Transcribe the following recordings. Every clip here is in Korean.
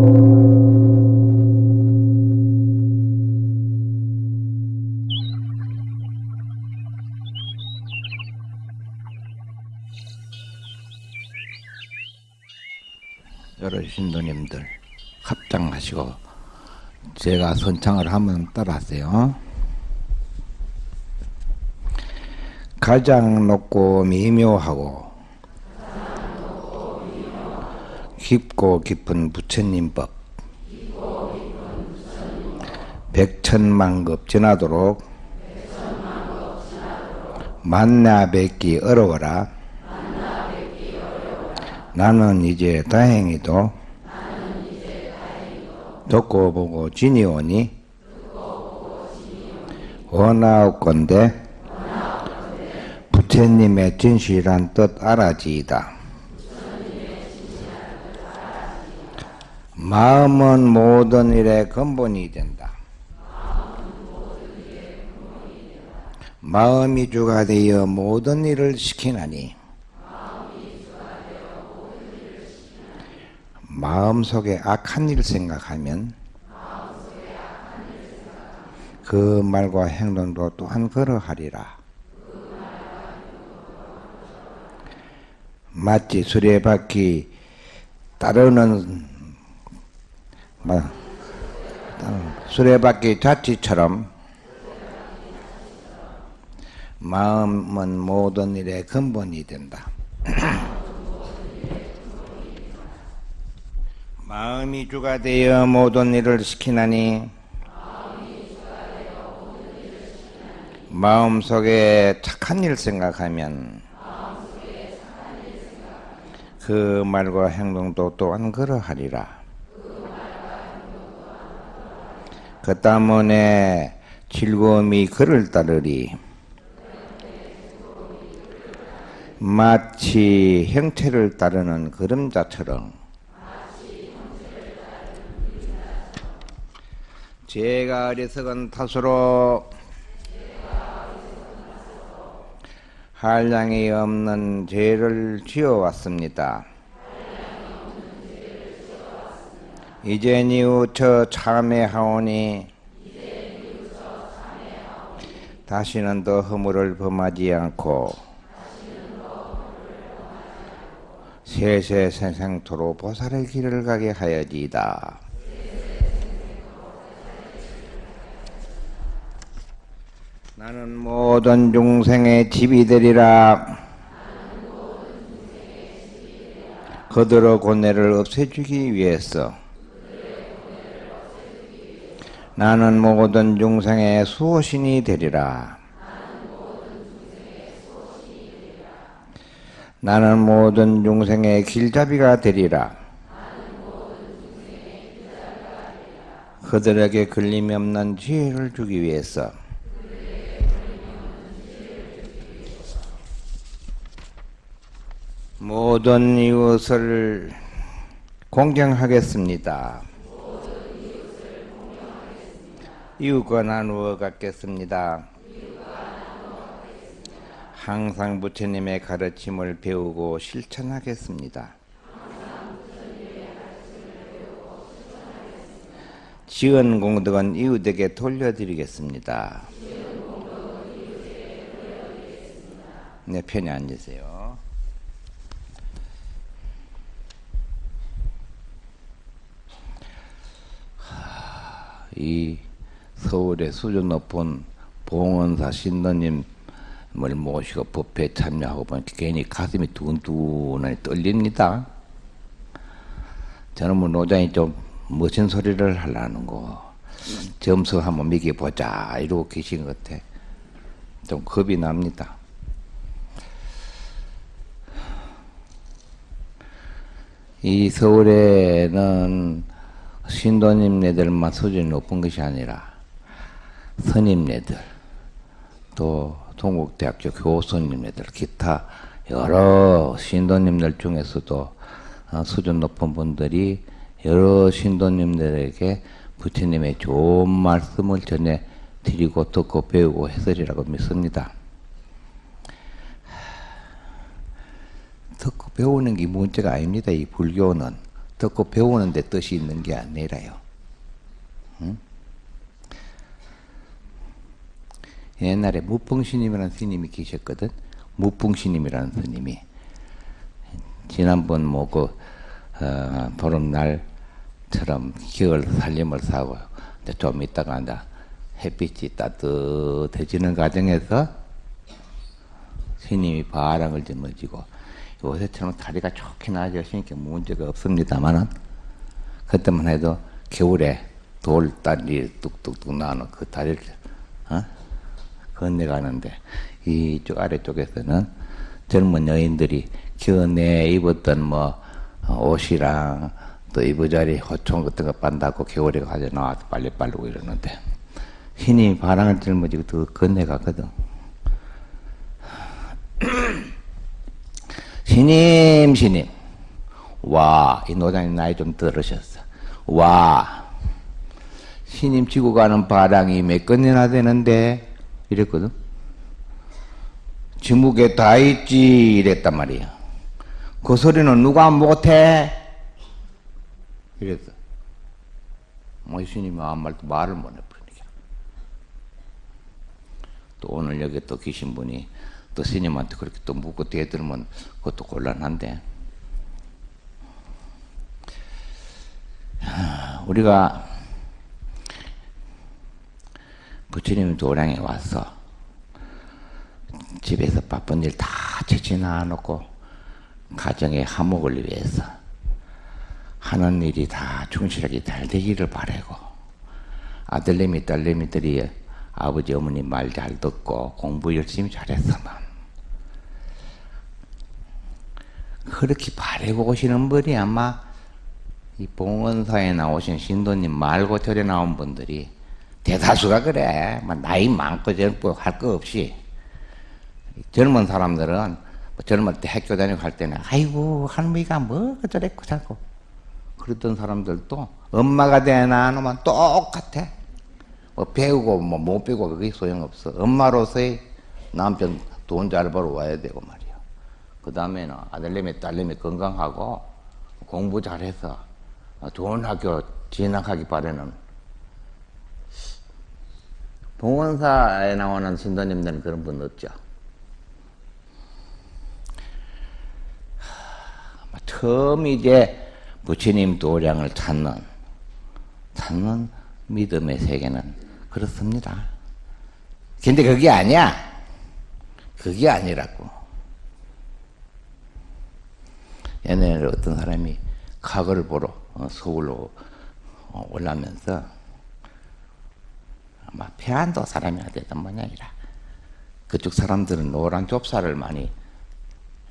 여러 신도님들 합장하시고 제가 선창을 하면 따라하세요. 가장 높고 미묘하고 깊고 깊은 부처님 법 백천만급 지나도록 만나 뵙기 어려워라 나는 이제 다행히도 듣고 보고 지니오니 원하옵건대 부처님의 진실한 뜻 알아지이다. 마음은 모든 일의 근본이 된다. 마음이 주가 되어 모든 일을 시키나니 마음속에 악한 일 생각하면 그 말과 행동도 또한 그러하리라. 마치 수레바퀴 따르는 수레바퀴 자치처럼 마음은 모든 일의 근본이 된다. 마음이 주가 되어 모든 일을 시키나니 마음 속에 착한 일 생각하면 그 말과 행동도 또한 그러하리라. 그 때문에 즐거움이 그를 따르리. 마치 형체를 따르는 그림자처럼 제가 어리석은 탓으로 한량이 없는 죄를 지어왔습니다. 이제 니우처 참회하오니 다시는 더 허물을 범하지 않고 세세 생생토로 보살의 길을 가게 하여지이다. 나는 모든 중생의 집이 되리라. 그들의 고뇌를 없애주기 위해서 나는 모든 중생의 수호신이 되리라. 나는 모든 중생의 길잡이가 되리라. 그들에게 걸림이 없는 지혜를 주기 위해서 모든 이웃을 공경하겠습니다. 이웃과 나누어 갖겠습니다. 항상 부처님의 가르침을 배우고 실천하겠습니다. 지은 공덕은 이웃에게 돌려드리겠습니다. 네, 편히 앉으세요. 이 서울의 수준 높은 봉원사 신도님을 모시고 법회에 참여하고 보니까 괜히 가슴이 두근두근하게 떨립니다. 저는 뭐 노장이 좀 멋진 소리를 하려는 거 점수 한번 매겨보자 이러고 계신 것 같아. 좀 겁이 납니다. 이 서울에는 신도님네들만 수준이 높은 것이 아니라 선임네들 또 동국대학교 교수님네들 기타 여러 신도님들 중에서도 어, 수준 높은 분들이 여러 신도님들에게 부처님의 좋은 말씀을 전해 드리고 듣고 배우고 해설이라고 믿습니다. 듣고 배우는 게 문제가 아닙니다. 이 불교는 듣고 배우는데 뜻이 있는 게 아니라요. 옛날에 무풍스님이라는 스님이 계셨거든. 무풍스님이라는 스님이 지난번 뭐그 어, 보름날처럼 기월 살림을 사고 이제 좀 있다가 이제 햇빛이 따뜻해지는 과정에서 스님이 바람을 짊어지고 요새처럼 다리가 좋게 나아졌으니까 문제가 없습니다만은 그때만 해도 겨울에 돌다리 뚝뚝뚝 나는 그 다리를 어? 건너가는데 이쪽 아래쪽에서는 젊은 여인들이 겨내 입었던 뭐 옷이랑 또 이부자리 호총 같은 거 빤다고 겨울에 가져 나와서 빨리 빨르고 이러는데 신이 바람을 짊어지고 더 건너가거든. 신임 신임. 와 이 노장님 나이 좀 들으셨어. 와. 신임 지고 가는 바람이 몇 건이나 되는데 이랬거든. 지목에 다 있지 이랬단 말이야. 그 소리는 누가 못해? 이랬어. 뭐 신임이 아무 말도 말을 못 해버리니까. 또 오늘 여기 또 계신 분이 또 스님한테 그렇게 또 묻고 대들면 그것도 곤란한데. 우리가 부처님 도량에 와서 집에서 바쁜 일다 제치나 놓고 가정의 화목을 위해서 하는 일이 다 충실하게 잘 되기를 바라고 아들내미 딸내미들이 아버지 어머니 말 잘 듣고 공부 열심히 잘했으면 그렇게 바라고 오시는 분이 아마 이 봉원사에 나오신 신도님 말고 절에 나온 분들이 대다수가 그래. 막 나이 많고 젊고 할 거 없이 젊은 사람들은 뭐 젊을 때 학교 다니고 할 때는 아이고 할머니가 뭐 저랬고 자고 그랬던 사람들도 엄마가 되나 하면 똑같아. 뭐 배우고 뭐 못 배우고 그게 소용없어. 엄마로서의 남편 돈 잘 벌어 와야 되고 말이야. 그 다음에는 아들내미 딸내미 건강하고 공부 잘해서 좋은 학교 진학하기 바라는 봉원사에 나오는 신도님들은 그런 분 없죠. 처음 이제 부처님 도량을 찾는 찾는 믿음의 세계는 그렇습니다. 근데 그게 아니야. 그게 아니라고. 옛날에 어떤 사람이 과거를 보러 어, 서울로 어, 올라면서 아마 평안도 사람이나 되던 모양이라 그쪽 사람들은 노란 좁쌀을 많이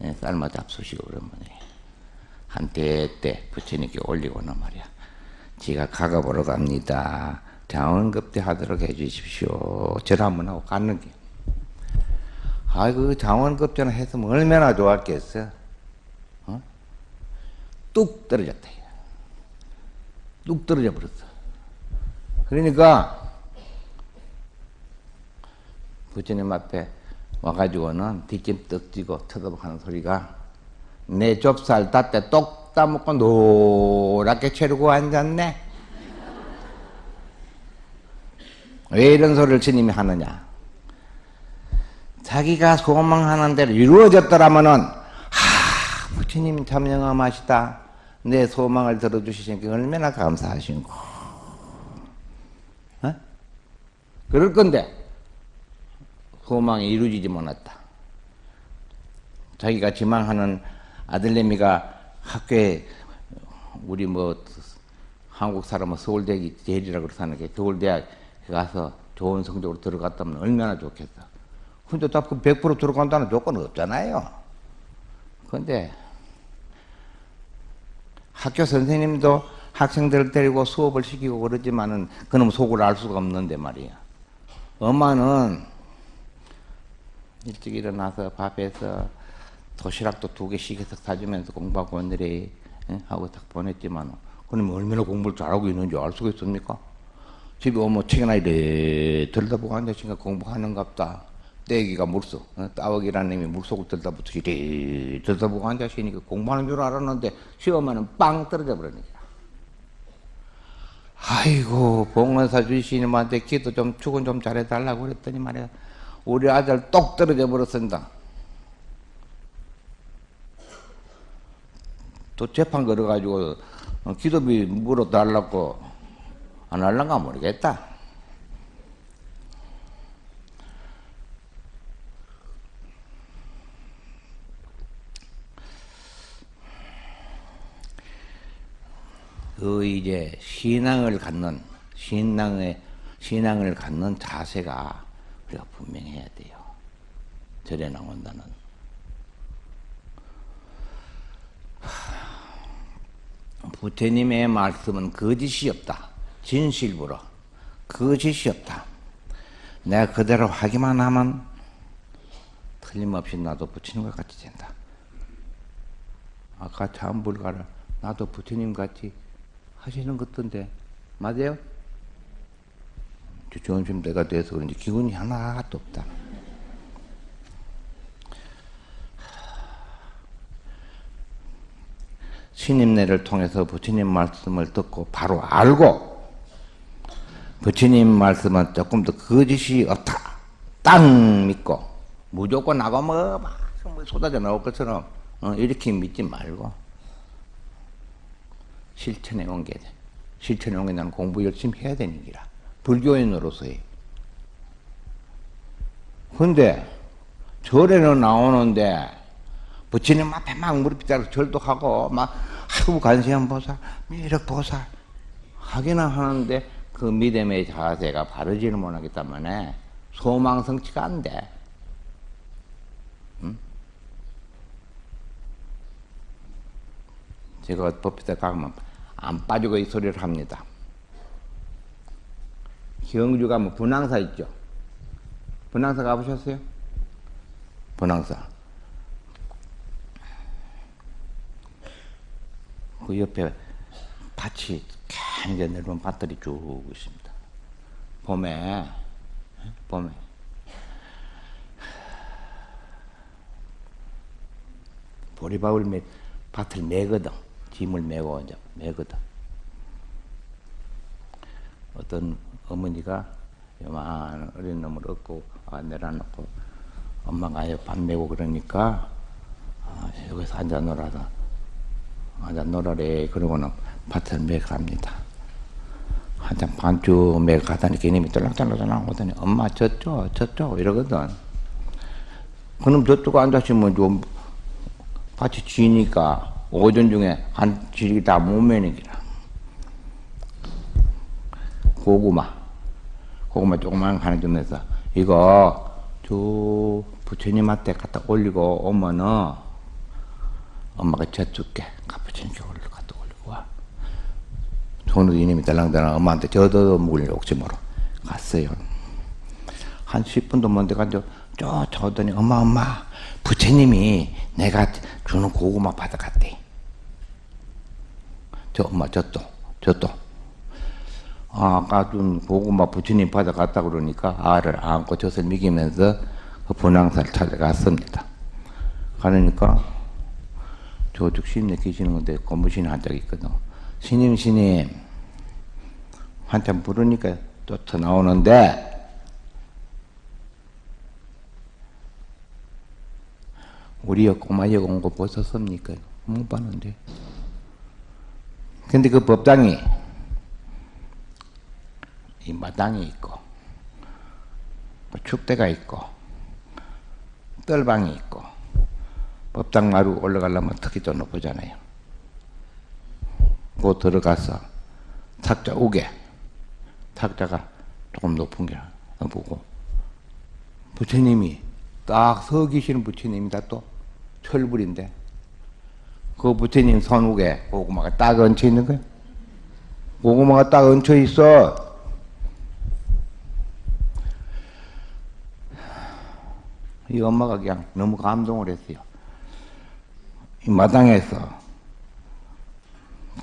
예, 삶아 잡수시고 그런 모양이에요. 한때 때 부처님께 올리고는 말이야. 지가 가가 보러 갑니다. 장원급대 하도록 해주십시오. 절 한번 하고 갔는 게. 아이고 장원급제는 했으면 얼마나 좋았겠어. 어? 뚝 떨어졌다. 뚝 떨어져 버렸어. 그러니까 부처님 앞에 와가지고는 뒷짐 떡 쥐고 쳐다보고 하는 소리가 내 좁쌀 땄때 똑 따먹고 노랗게 채르고 앉았네. 왜 이런 소리를 스님이 하느냐? 자기가 소망하는 대로 이루어졌더라면은 하 부처님 참 영험하시다. 내 소망을 들어주시니까 얼마나 감사하신고. 어? 그럴 건데 소망이 이루어지지 못했다. 자기가 지망하는 아들내미가 학교에 우리 뭐 한국 사람은 서울대학이 제일이라고 그러는 게 서울대학 가서 좋은 성적으로 들어갔다면 얼마나 좋겠어. 근데 딱100% 들어간다는 조건은 없잖아요. 근데 학교 선생님도 학생들을 데리고 수업을 시키고 그러지만은 그놈 속을 알 수가 없는데 말이야. 엄마는 일찍 일어나서 밥해서 도시락도 두 개씩 해서 사주면서 공부하고 오늘이 하고 딱 보냈지만 그럼 얼마나 공부를 잘하고 있는지 알 수가 있습니까? 집에 오면 책이나 이래 들여다보고 앉아있으니까 공부하는갑다. 떼기가 물속, 어? 따먹이라는 놈이 물속을 들다부터 이리 들다보고 앉아시니까 공부하는 줄 알았는데 시험하면 빵 떨어져 버리니까. 아이고 봉원사 주시님한테 기도 좀 축은 좀 잘해달라고 그랬더니 말이야 우리 아들 똑 떨어져 버렸습니다. 또 재판 걸어가지고 어, 기도비 물어달라고 안 할란가 모르겠다. 그 이제 신앙을 갖는 신앙의 신앙을 갖는 자세가 우리가 분명해야 돼요. 절에 나온다는. 부처님의 말씀은 거짓이 없다. 진실부로 거짓이 없다. 내가 그대로 하기만 하면 틀림없이 나도 부처님과 같이 된다. 아까 참 불가를 나도 부처님 같이 하시는 것던데 맞아요? 점심 때가 돼서 그런지 기운이 하나도 없다. 신임내를 통해서 부처님 말씀을 듣고 바로 알고 부처님 말씀은 조금 더 거짓이 없다. 땅 믿고 무조건 나가면 막 쏟아져 나올 것처럼 어, 이렇게 믿지 말고 실천에 옮겨야 돼. 실천에 옮겨 나는 공부 열심히 해야 되는 기라. 불교인으로서의. 근데 절에는 나오는데 부처님 앞에 막 무릎 빗자루 절도 하고 막 아이고 관세음 보살, 미륵 보살 하기는 하는데 그 믿음의 자세가 바르지는 못하기 때문에 소망 성취가 안 돼. 응? 제가 법비대 가면 안 빠지고 이 소리를 합니다. 경주 가면 분황사 있죠? 분황사 가보셨어요? 분황사. 그 옆에 밭이 굉장히 넓은 밭들이 쭉 있습니다. 봄에, 봄에. 보리밥을 매, 밭을 매거든. 짐을 메고 이제 매거든. 어떤 어머니가 요만 어린 놈을 얻고 아, 내려놓고 엄마가 밥 메고 그러니까 아, 여기서 앉아 놀아라. 앉아 놀아래. 그러고는 밭을 매갑니다. 한참 반쯤 매 가다니 개님이 떨락떨락 나오더니 엄마 저쪽 저쪽 이러거든. 그럼 저쪽 앉아시면 좀 밭이 쥐니까 오전 중에 한 지리 다못 매는 기라 고구마. 고구마 조그만 하나 좀 해서. 이거 저 부처님한테 갖다 올리고 오면은 엄마가 젖줄게. 부처님께 올려 갖다 올리고 와. 손으로 이님이 달랑달랑 엄마한테 저도 먹으려고 옥지모로. 갔어요. 한 10분도 먼데 가서 저 저더니? 엄마 엄마. 부처님이 내가 주는 고구마 받아갔대. 저 엄마 저또 저또 아, 아까 준 고구마 부처님 받아갔다 그러니까 알을 안고 젖을 먹이면서 그 분황사를 찾아갔습니다. 가니까 저쪽 신에 계시는 건데 고무신 한짝 있거든. 스님 스님 한참 부르니까 쫓아 나오는데 우리 꼬마 여공 거 보셨습니까? 못 봤는데. 근데 그 법당이 이 마당이 있고 뭐 축대가 있고 뜰방이 있고 법당 마루 올라가려면 특히 좀 높으잖아요. 그 들어가서 탁자 우게 탁자가 조금 높은 게 보고 부처님이 딱 서 계시는 부처님이다 또 철불인데 그 부처님 손욱에 고구마가 딱 얹혀 있는 거야. 고구마가 딱 얹혀 있어. 이 엄마가 그냥 너무 감동을 했어요. 이 마당에서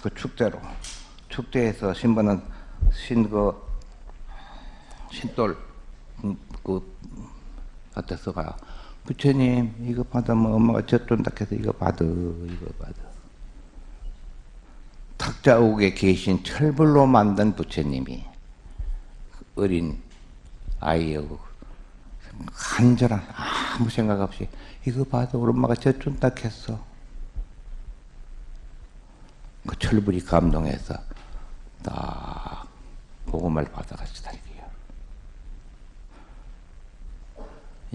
그 축제로 축제에서 신부는 신그 신돌 그 밭에 서가요. 부처님 이거 받으면 엄마가 젖돈다 해서 이거 받아 이거 받아. 탁자옥에 계신 철불로 만든 부처님이 어린 아이하고 간절한 아무 생각 없이 이거 봐도 우리 엄마가 젖준다 했어. 그 철불이 감동해서 딱 복음을 받아가시다 이게요.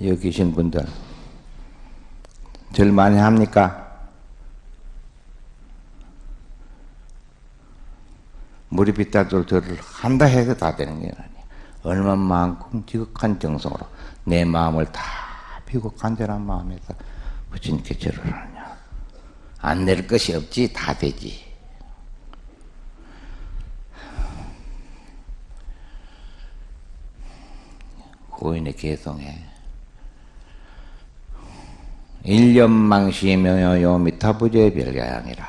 여기 계신 분들 절 많이 합니까? 비따들 절을 한다 해서 다 되는 게 아니에요. 얼마만큼 지극한 정성으로 내 마음을 다 피고 간절한 마음에서 부처님께 절을 하느냐. 안 낼 것이 없지 다 되지. 고인의 개성에 일념망시묘요 미타부제 별가양이라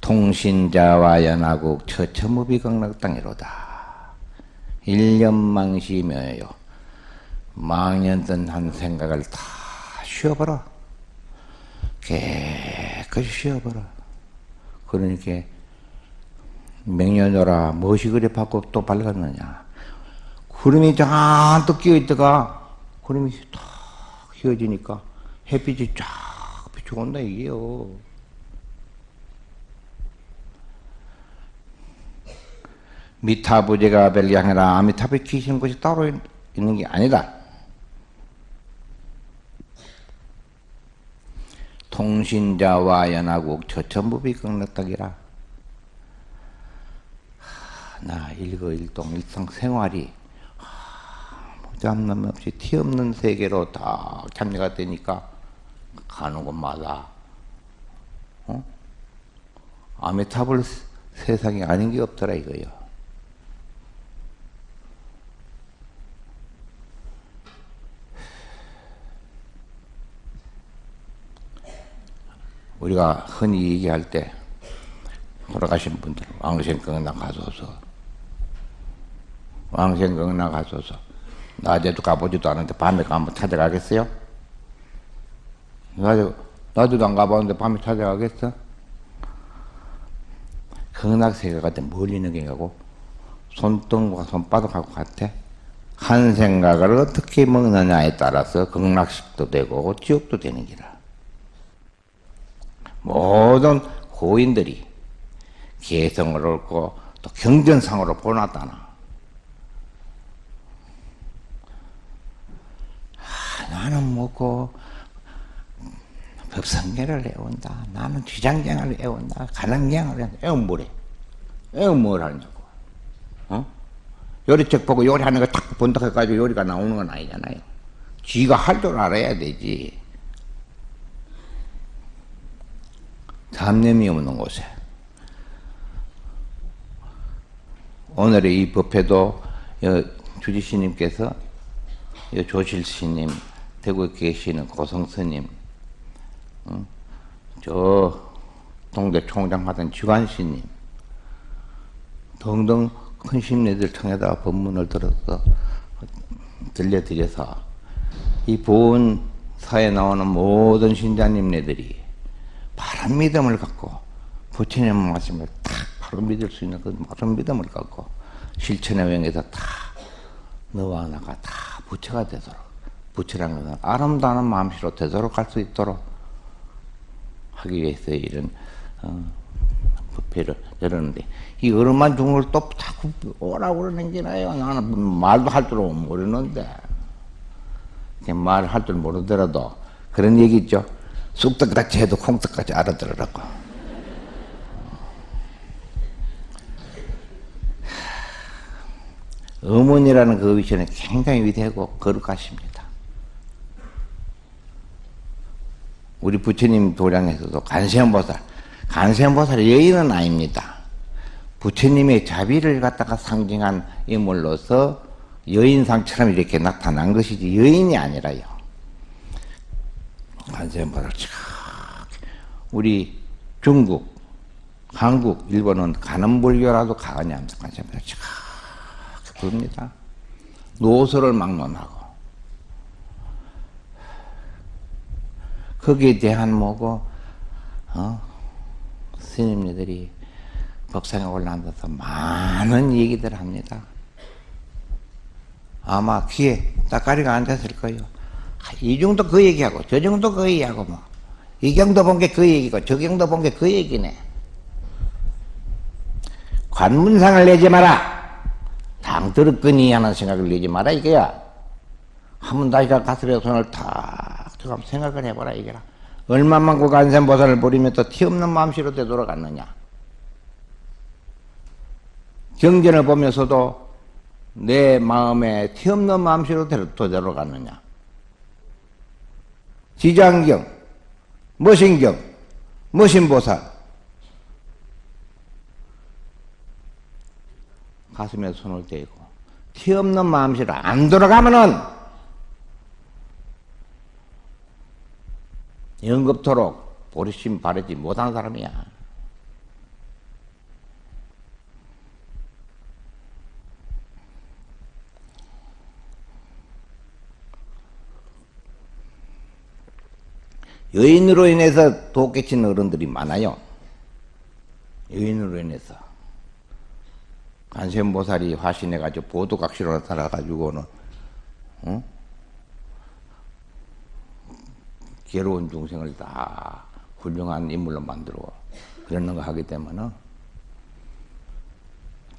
통신자와 연하국 처처무비극락당이로다 일념망시묘요 망년던 한 생각을 다 쉬어버려 깨끗이 쉬어버려 그러니까 명년여라 무엇이 그리 받고 또 밝았느냐 구름이 잔뜩 끼어있다가 구름이 탁 휘어지니까 햇빛이 쫙 비춰온다 이게요. 미타부제가 아니라 아미타부에 계시는 것이 따로 있는 게 아니다. 통신자와 연하국 처천부비 극락덕이라 나 일거일동 일상생활이 잡남 없이 티 없는 세계로 다 참여가 되니까 가는 곳마다 어? 아메타블 세상이 아닌 게 없더라 이거요. 우리가 흔히 얘기할 때 돌아가신 분들 왕생경락 가소서 왕생경락 가소서 낮에도 가보지도 않은데 밤에 가면 찾아가겠어요? 낮에, 낮에도 안 가봤는데 밤에 찾아가겠어? 극락세계가 멀리 있는 게 가고 손등과 손바닥하고 같아. 한 생각을 어떻게 먹느냐에 따라서 극락식도 되고 지옥도 되는 기라. 모든 고인들이 개성을 얻고 또 경전상으로 보놨다나. 나는 먹고 법성계를 애운다. 나는 쥐장경을 애운다. 가난경을 애운다. 애운 뭐래? 애운 뭘 하냐고. 어? 요리책 보고 요리하는 거 딱 본다 해가지고 요리가 나오는 건 아니잖아요. 쥐가 할 줄 알아야 되지. 잡념이 없는 곳에. 오늘의 이 법회도 주지스님께서 조실스님 대구에 계시는 고성스님, 어? 저 동대 총장 하던 주관씨님 등등 큰 심리들 통해다 법문을 들어서 들려드려서 이 보은 사에 나오는 모든 신자님네들이 바른 믿음을 갖고 부처님 말씀을 딱 바로 믿을 수 있는 그 바른 믿음을 갖고 실천의 명에서 다 너와 나가 다 부처가 되도록 부처라는 것은 아름다운 마음씨로 되도록 갈수 있도록 하기 위해서 이런 어, 부패를 열었는데 이 어른만 걸또 자꾸 오라고 그러는 게 나요. 나는 말도 할 줄 모르는데 말할 줄 모르더라도 그런 얘기 있죠. 쑥떡같이 해도 콩떡같이 알아들으라고. 어머니라는 그 위치는 굉장히 위대하고 거룩하십니다. 우리 부처님 도량에서도 간세음보살, 간세음보살의 여인은 아닙니다. 부처님의 자비를 갖다가 상징한 인물로서 여인상처럼 이렇게 나타난 것이지 여인이 아니라요. 간세음보살 우리 중국, 한국, 일본은 가는불교라도 가느냐 하면서 간세음보살 부릅니다. 노소를 막론하고 거기에 대한 뭐고 어? 스님들이 법상에 올라앉아서 많은 얘기들 합니다. 아마 귀에 따까리가 앉았을 거예요. 이 정도 그 얘기하고 저 정도 그 얘기하고 뭐 이 경도 본 게 그 얘기고 저 경도 본 게 그 얘기네. 관문상을 내지 마라. 당 들었거니 하는 생각을 내지 마라 이거야. 한번 다시가 가슴에 손을 탁 들어가 생각을 해봐라 이게라. 얼마만 그 간센보살을 버리면 또 티없는 마음씨로 되돌아갔느냐. 경전을 보면서도 내 마음에 티없는 마음씨로 되돌아갔느냐. 지장경, 머신경, 머신보살. 가슴에 손을 대고 티 없는 마음씨로 안 돌아가면은 영급토록 보리심 바르지 못한 사람이야. 여인으로 인해서 도 깨친 어른들이 많아요. 여인으로 인해서. 관세음보살이 화신해가지고 보도각시로 나타나가지고는, 어? 괴로운 중생을 다 훌륭한 인물로 만들어 그러는 거 하기 때문에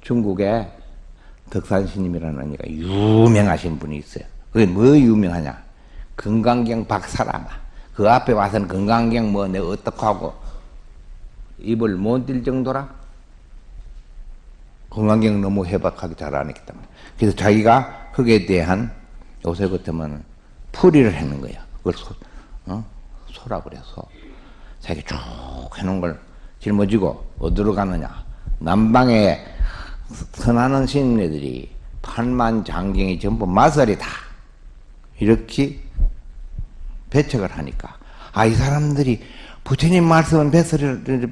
중국에 덕산스님이라는 이가 유명하신 분이 있어요. 그게 뭐 유명하냐? 건강경 박사라마. 그 앞에 와서는 건강경 뭐 내가 어떡하고 입을 못뛸 정도라? 건강경 너무 해박하게 잘 안 했기 때문에. 그래서 자기가 거기에 대한 요새 같으면 풀이를 하는 거야. 그걸 소, 어? 소라 그래, 소. 자기 쭉 해놓은 걸 짊어지고 어디로 가느냐. 남방에 선하는 신인들이 판만 장경이 전부 마설이다. 이렇게 배척을 하니까. 아 이 사람들이 부처님 말씀은 배설이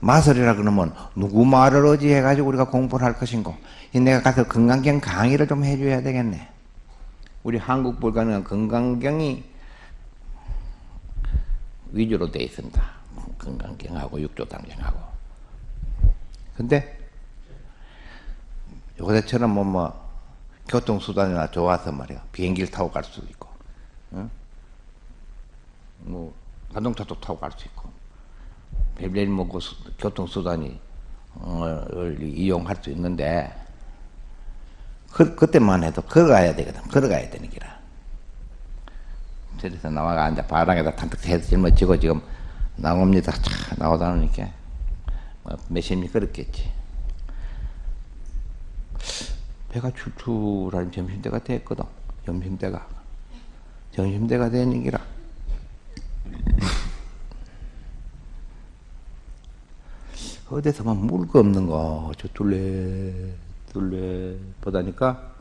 마설이라 그러면 누구 말을 어지해가지고 우리가 공부를 할 것인고. 내가 가서 건강경 강의를 좀 해줘야 되겠네. 우리 한국 불가는 건강경이 위주로 되어 있습니다. 건강경하고 육조당경하고. 근데 요새처럼 뭐, 뭐 교통수단이나 좋아서 말이야. 비행기를 타고 갈 수도 있고 응? 뭐 자동차도 타고 갈 수 있고 별별 뭐그 교통수단이 어, 이용할 수 있는데 그, 그때만 해도 걸어가야 되거든. 걸어가야 되는 기라. 저리서 나와가 앉아 바닥에다 탄뜩 해서 짊어지고 지금 나옵니다. 차 나오다 보니까. 뭐 몇십 미 걸었겠지. 배가 출출한 점심때가 됐거든. 점심때가. 점심때가 되는 기라 어디서만 물거 없는 거, 저 둘레, 둘레 보다니까,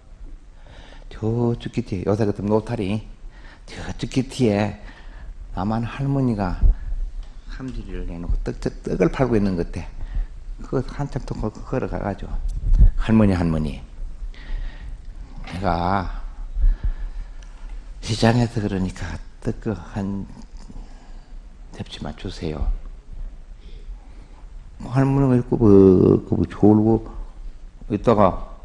저쪽 끝에, 요새 같은 노탈이, 저쪽 끝에, 나만 할머니가 함지를 내놓고 떡, 떡, 떡을 팔고 있는 것 같아. 그거 한참 또 걸어가가지고, 할머니, 할머니. 내가 시장에서 그러니까 떡 한 잡지만 주세요. 할머니가 있고, 그, 졸고, 있다가,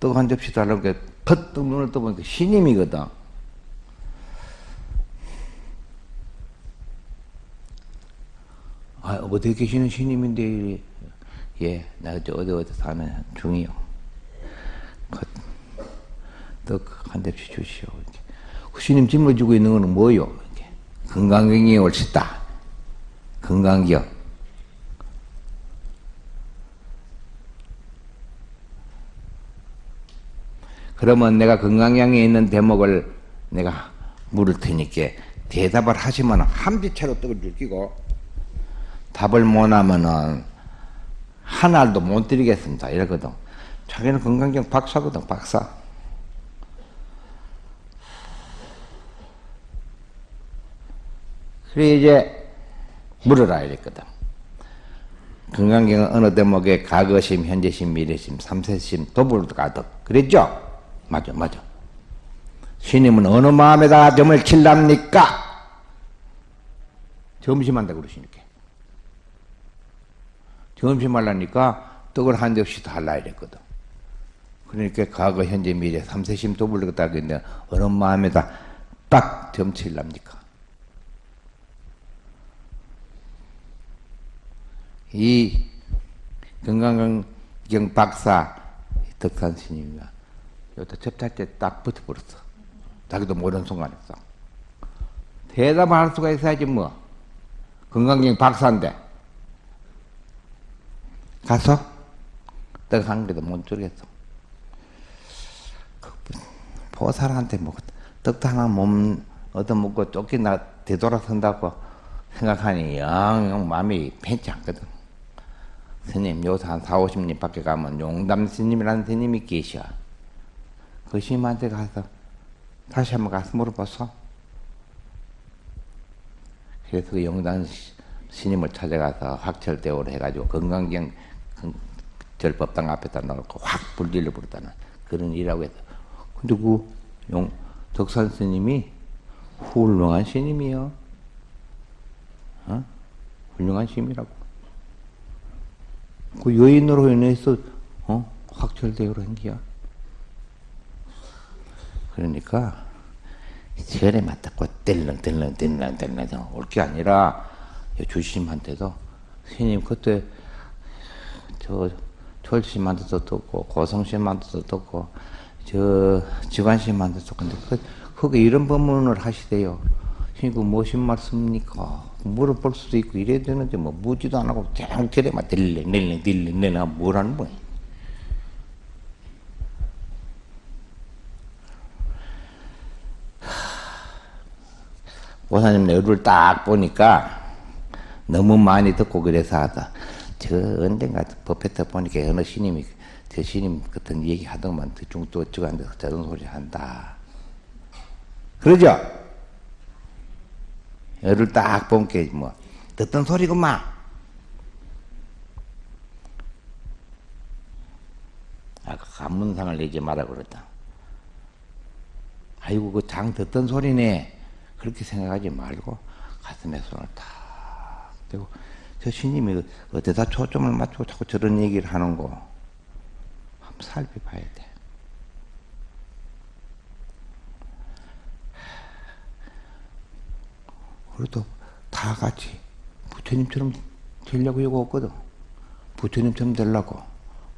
떡 한 접시 달라고 게 퍼뜩 눈을 떠보니까 신임이거든. 아, 어디 계시는 신임인데, 예, 나 어디 어디 사는 중이요. 떡 한 접시 주시오. 신임 짊어지고 있는 거는 뭐요? 건강경이 옳시다. 건강경. 그러면 내가 건강경에 있는 대목을 내가 물을 테니까 대답을 하시면 한비채로 떡을 줄끼고 답을 못하면은 한 알도 못 드리겠습니다. 이러거든. 자기는 건강경 박사거든, 박사. 그래 이제 물어라 이랬거든. 건강경은 어느 대목에 과거심, 현재심, 미래심, 삼세심, 도불 가득 그랬죠? 맞아, 맞아. 스님은 어느 마음에다 점을 칠랍니까? 점심한다 그러시니까. 점심하려니까 떡을 한 접시 다 할라 이랬거든. 그러니까 과거, 현재, 미래 삼세심 도불르겠다 했는데 어느 마음에다 딱 점칠랍니까? 이 건강경 박사 덕산 스님이가 여기다 접할 때 딱 붙어버렸어. 자기도 모르는 순간에 싹. 대답할 수가 있어야지 뭐. 건강경 박사인데. 가서 떡한 개도 못 주겠어. 그 보살한테 뭐 떡도 하나 몸 얻어먹고 쫓기나 되돌아선다고 생각하니 영 마음이 편치 않거든. 스님 요새 한 4, 50님 밖에 가면 용담 스님이라는 스님이 계셔. 그 스님한테 가서 다시 한번 가서 물어봤어. 그래서 그 용담 스님을 찾아가서 확철대오를 해가지고 건강경 절법당 앞에다 놓고 확 불질러 버렸다는 그런 일이라고 해서. 근데 그 용, 덕산 스님이 훌륭한 스님이요. 어? 훌륭한 스님이라고. 그 여인으로 인해서 어? 확철대오를 한 거야. 그러니까 절에 맞다고 뗄렁뗄렁 뗄렁뗄렁 올게 아니라 주심한테도 스님 그때 저 철심한테도 듣고 고성심한테도 듣고 저 지관심한테도 근데 그 그게 이런 법문을 하시대요. 그 무슨 말씀입니까? 물어볼 수도 있고 이래야 되는데 뭐 묻지도 안 하고 그냥 저래만 딜링 딜링 딜링 내가 뭐라는 거야. 보사님 얼굴 딱 보니까 너무 많이 듣고 그래서 하다. 저 언젠가 법회터 보니까 어느 신임이 저 신임 같은 얘기 하더만 대충 또 어쩌고 앉아서 저런 소리 한다. 그러죠? 열을 딱 본게 뭐 듣던 소리구만. 아까 감문상을 내지 마라 그랬다. 아이고 그 장 듣던 소리네. 그렇게 생각하지 말고 가슴에 손을 탁 대고 저 스님이 어디다 초점을 맞추고 자꾸 저런 얘기를 하는 거 한번 살펴봐야 돼. 그래도 다 같이 부처님처럼 되려고 이거 없거든. 부처님처럼 되려고.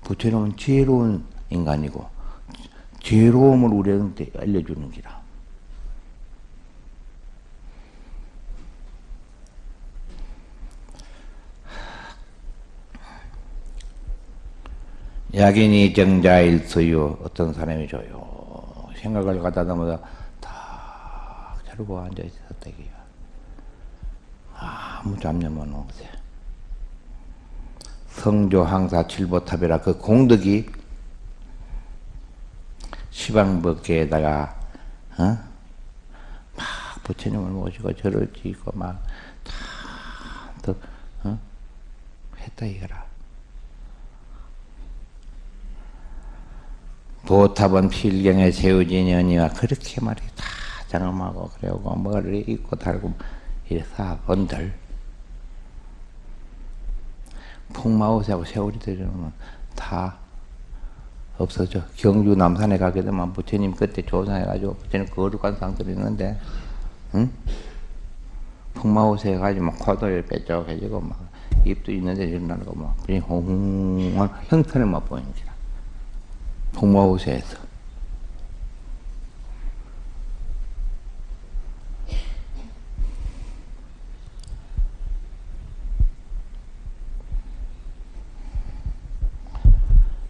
부처님은 지혜로운 인간이고, 지혜로움을 우리한테 알려주는 기라. 약인이 정자일서요. 어떤 사람이 줘요. 생각을 놓으다 다 자르고 앉아있었다. 아무 잡념은 없어요. 성조 항사 칠보탑이라 그 공덕이 시방법계에다가 어? 막 부처님을 모시고 절을 지고 막다 어? 했다 이거라. 보탑은 필경에 세우진 연이와 그렇게 말이 다 장엄하고 그래고 머리를 입고 달고 이래서 건들 풍마우새하고 세월이 되려면 다 없어져. 경주 남산에 가게 되면 부처님 그때 조사해가지고 부처님 거룩한 상들이 있는데, 응? 풍마우새 해가지고 막 코도를 빼쪽해지고 막 입도 있는데 일어나는 거 막, 그냥 홍홍한 형태를 맛보이는 거라. 풍마우새에서.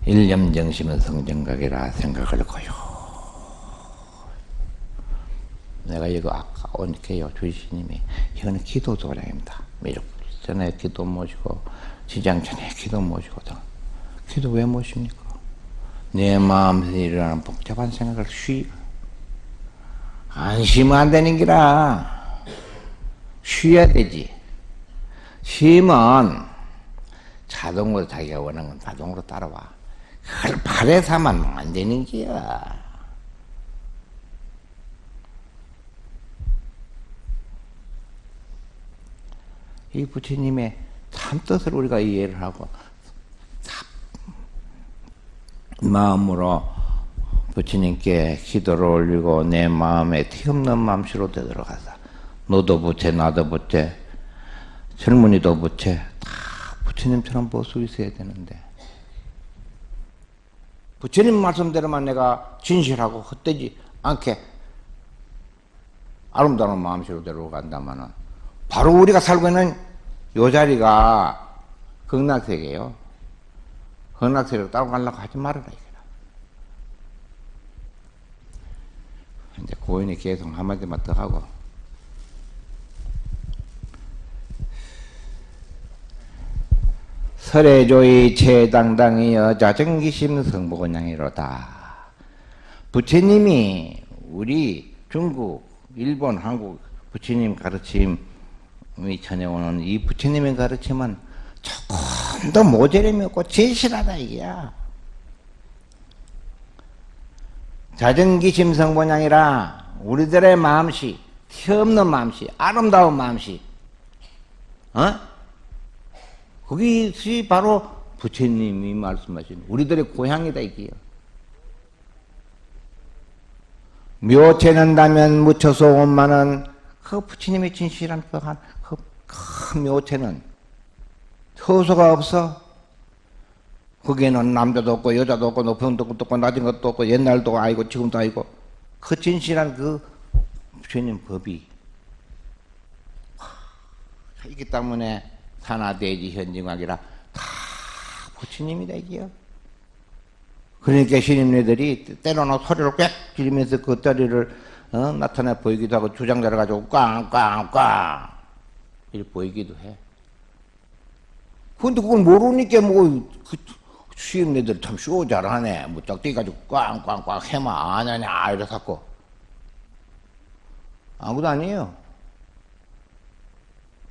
일념정심은 성정각이라 생각을 거요. 내가 이거 아까 오니까요, 주시님이, 이거는 기도 도량입니다. 미륵 전에 기도 모시고, 지장 전에 기도 모시고, 기도 왜 모십니까? 내 마음에서 일어나는 복잡한 생각을 쉬, 안쉬면 안 되는 기라. 쉬어야 되지. 쉬면 자동으로 자기가 원하는 건 자동으로 따라와. 그걸 바래서 하면 안 되는 거야. 이 부처님의 참 뜻을 우리가 이해를 하고 마음으로 부처님께 기도를 올리고 내 마음에 티없는 마음씨로 되들어가서 너도 부채 나도 부채 젊은이도 부채 다 부처님처럼 보수 있어야 되는데 부처님 말씀대로만 내가 진실하고 헛되지 않게 아름다운 마음씨로 데려간다면은 바로 우리가 살고 있는 요 자리가 극락세계예요. 극락세계로 따라가려고 하지 말아라. 이제 고인이 계속 한마디만 더 하고 설해조의 최당당의 여자정기심 성복원양이로다. 부처님이 우리 중국, 일본, 한국 부처님 가르침이 전해오는 이 부처님의 가르침은 조금 더 모자림이 없고 진실하다 이게야. 자정기심 성본양이라 우리들의 마음씨, 티 없는 마음씨, 아름다운 마음씨, 어? 그것이 바로 부처님이 말씀하신 우리들의 고향이다 이게요. 묘체는 다면 묻혀서 온만은 그 부처님의 진실한 벽한 그큰 묘체는 효소가 없어. 거기에는 남자도 없고 여자도 없고 높은 것도 없고 낮은 것도 없고 옛날도 아니고 지금도 아니고 그 진실한 그 부처님 법이 있기 때문에 산하대지 현징학이라 다 부처님이다 이게요. 그러니까 신임네들이 때로는 소리를 꽥 지르면서 그 다리를 어, 나타내 보이기도 하고 주장자를 가지고 꽝꽝꽝 이렇게 보이기도 해. 근데 그걸 모르니까 뭐, 그, 수임네들 참 쇼 잘하네. 뭐, 짝대기 가지고 꽝꽝꽝 해마 안 하냐, 이래갖고. 아무도 아니에요.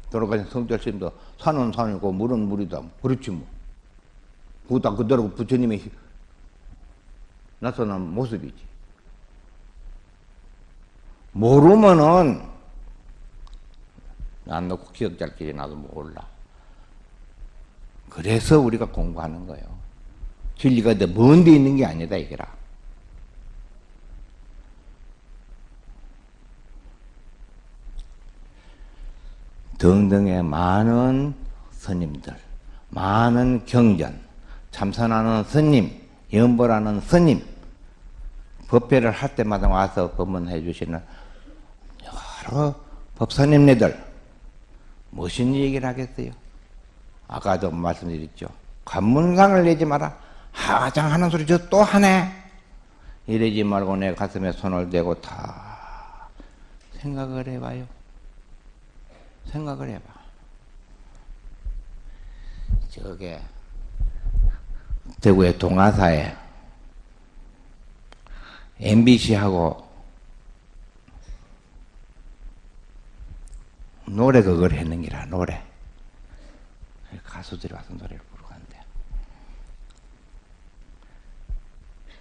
돌아가신 성철스님도 산은 산이고 물은 물이다. 그렇지 뭐. 그다 그대로 부처님의 나타난 모습이지. 모르면은 안 넣고 기억 잘끼리 나도 몰라. 그래서 우리가 공부하는 거예요. 진리가 먼데 있는 게 아니다 이거라. 등등의 많은 스님들, 많은 경전, 참선하는 스님, 연보라는 스님, 법회를 할 때마다 와서 법문해 주시는 여러 법사님네들, 무슨 얘기를 하겠어요? 아까도 말씀드렸죠. 관문상을 내지 마라. 하장 하는 소리 저 또 하네. 이러지 말고 내 가슴에 손을 대고 다 생각을 해봐요. 생각을 해봐. 저게 대구의 동아사에 MBC하고 노래 그걸 했는 기라 노래. 가수들이 와서 노래를 부르고 한대.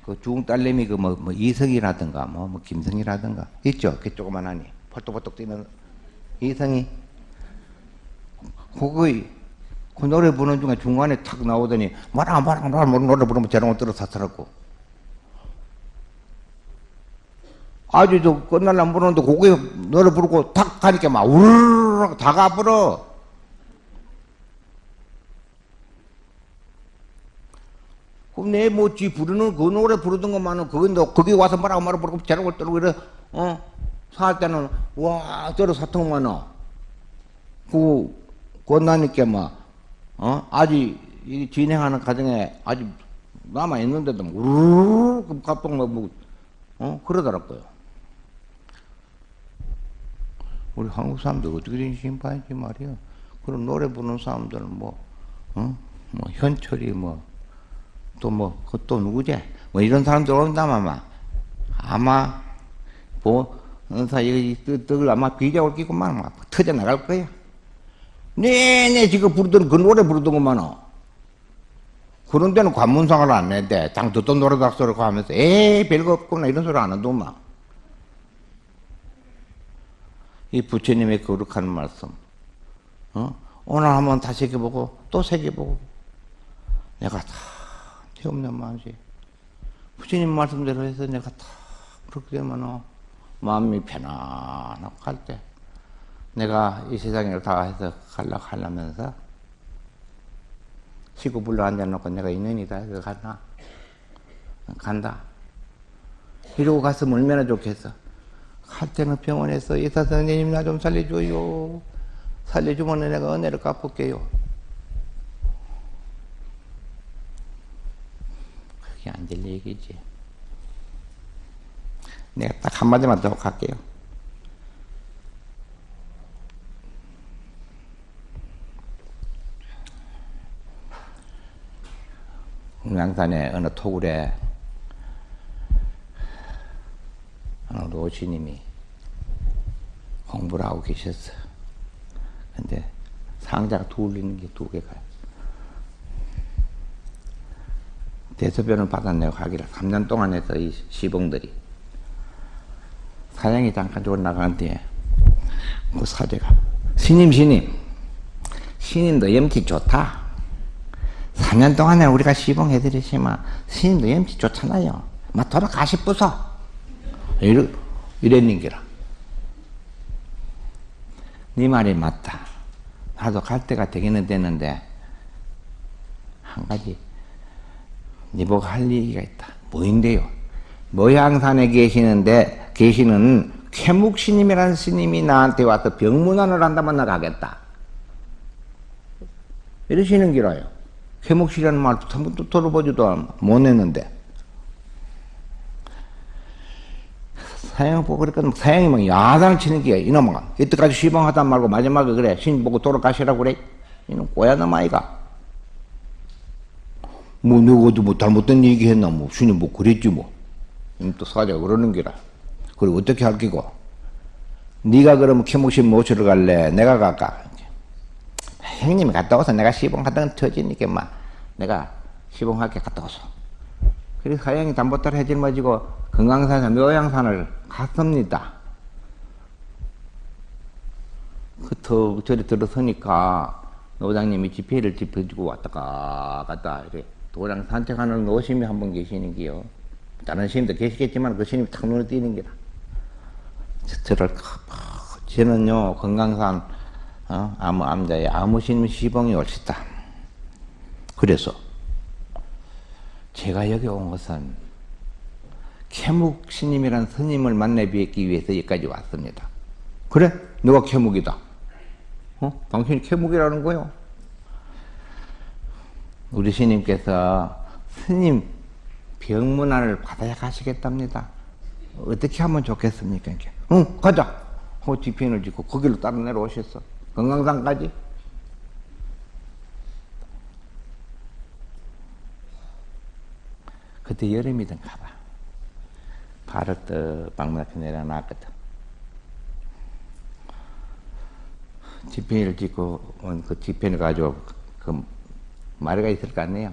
그 중국 딸내미 그뭐 뭐 이성이라든가 뭐, 뭐 김성이라든가 있죠? 그 조그만하니. 벌떡벌떡 뛰는 이성이 그거의 그 노래 부르는 중에 중간에 탁 나오더니 뭐라 뭐라 뭐라 노래 부르면 저런 들어 사더라고. 아주 저 끝날라 부르는데 그거에 노래 부르고 탁 가니까 막 우르르 다 가버려. 그럼 내 뭐지 부르는 그 노래 부르던 것만은 그건 너 거기 와서 뭐라고 말을 부르고 저런 떨고 이래 어 살 때는 와 저러 사통 많아. 그 끝나니까 막 어? 아직 이 진행하는 과정에 아직 남아 있는데도 우르르 갑동 뭐, 어? 그러더라고요. 우리 한국 사람들 어떻게 된 심판인지 말이야. 그런 노래 부르는 사람들은 뭐, 어? 뭐, 현철이 뭐, 또 뭐, 그또 누구지? 뭐 이런 사람들 온다면 아마, 아마, 뭐, 은사, 이 떡을 아마 비자올 끼고만 막 터져 나갈 거야. 네네 지금 부르던 그 노래 부르던 것만은 그런 데는 관문상을 안 낸대. 당 듣던 노래 닥소리고 하면서 에이 별거 없구나 이런 소리 안 한다만. 이 부처님의 거룩한 말씀. 어? 오늘 한번 다시 새겨보고 또 새겨보고 내가 다 태없는 마음이 부처님 말씀대로 해서 내가 다 그렇게 되면 마음이 편안하고 갈때 내가 이 세상을 다 해서 갈라 하려면서 시고 불러 앉아놓고 내가 인연이다 해서 가나? 간다. 이러고 갔으면 얼마나 좋겠어. 갈 때는 병원에서 의사 선생님 나 좀 살려줘요. 살려주면 내가 은혜를 갚을게요. 그게 안 될 얘기지. 내가 딱 한마디만 더 갈게요 양산의 어느 토굴에 어느 노지님이 공부를 하고 계셨어. 근데 상자가 둘리는 게 두 개가. 대소변을 받아내고 가기를 3년 동안 해서 이 시봉들이 사냥이 잠깐 주고 나간 뒤에 그 사제가 스님 스님 스님도 염치 좋다. 4년 동안에 우리가 시봉해드리지만 스님도 염치 좋잖아요. 막 돌아가시 부서 이러, 이랬는 기라. 네 말이 맞다. 나도 갈 때가 되기는 되는데 한 가지 네 보고 할 얘기가 있다. 뭐인데요? 모양산에 계시는데 계시는 쾌묵 스님이라는 스님이 나한테 와서 병문안을 한다면 나 가겠다. 이러시는 기라요. 쾌목시라는 말도 한 번도 들어보지도 못했는데. 사형 보고 그러니까 사형이 막 야단을 치는 게 이놈아. 이때까지 시방하다 말고 마지막에 그래. 신 보고 돌아가시라고 그래. 이놈 꼬야놈 아이가. 뭐 누구도 뭐 잘못된 얘기 했나 뭐. 신이 뭐 그랬지 뭐또 사자가 그러는 기라. 그리고 어떻게 할 기고. 네가 그러면 쾌목신 모시러 갈래? 내가 갈까 형님이 갔다 와서 내가 시봉하던 터지니까 막 내가 시봉하게 갔다 와서 그래서 하영이 담보따라 해질머지고 금강산에서 묘양산을 갔습니다. 그터 저리 들어서니까 노장님이 지폐를 짚어주고 왔다가 갔다 이래 도랑 산책하는 노심이 한 분 계시는 게요. 다른 스님도 계시겠지만 그 스님이 탁 눈에 띄는 게라. 저를 저는요 금강산 어? 아무 암자에 아무 스님 시봉이 옳시다. 그래서 제가 여기 온 것은 캐묵 스님이란 스님을 만나 뵙기 위해서 여기까지 왔습니다. 그래? 누가 캐묵이다? 어? 당신이 캐묵이라는 거요? 우리 스님께서 스님 병문안을 받아야 가시겠답니다. 어떻게 하면 좋겠습니까? 응, 가자. 그 뒤편을 짓고 거기로 따라 내려오셨어. 건강산까지. 그때 여름이던가 봐. 발을 떡 방문 앞에 내려놨거든. 지편을 짓고 온 그 지편을 가지고 그 마리가 있을 거 아니에요.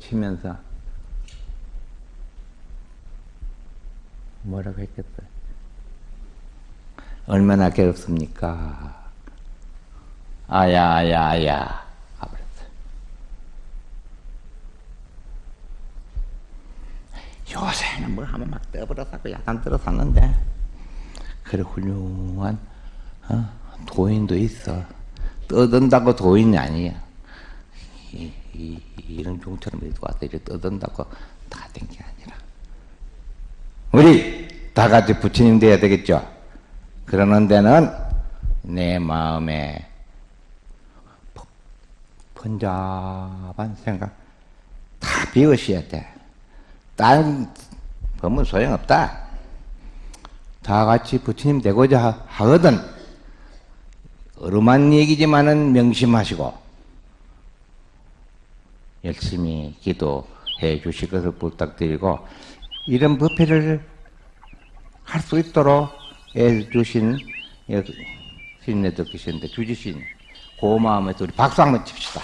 치면서 뭐라고 했겠어요? 얼마나 괴롭습니까? 아야, 아야, 아야. 요새는 뭘 하면 막 떠버려서 약간 들어섰는데, 그래, 훌륭한, 어? 도인도 있어. 떠든다고 도인이 아니야. 이, 이, 이런 종처럼 이렇게 와서 이렇게 떠든다고 다 된 게 아니라. 우리 다 같이 부처님 돼야 되겠죠? 그러는 데는 내 마음에 번잡한 생각 다 비우셔야 돼. 다른 법은 소용없다. 다 같이 부처님 되고자 하거든. 어루만 얘기지만은 명심하시고 열심히 기도해 주실 것을 부탁드리고 이런 법회를 할 수 있도록 해 주신 신네도 계시는데 주지신 고마움에 우리 박수 한번 칩시다.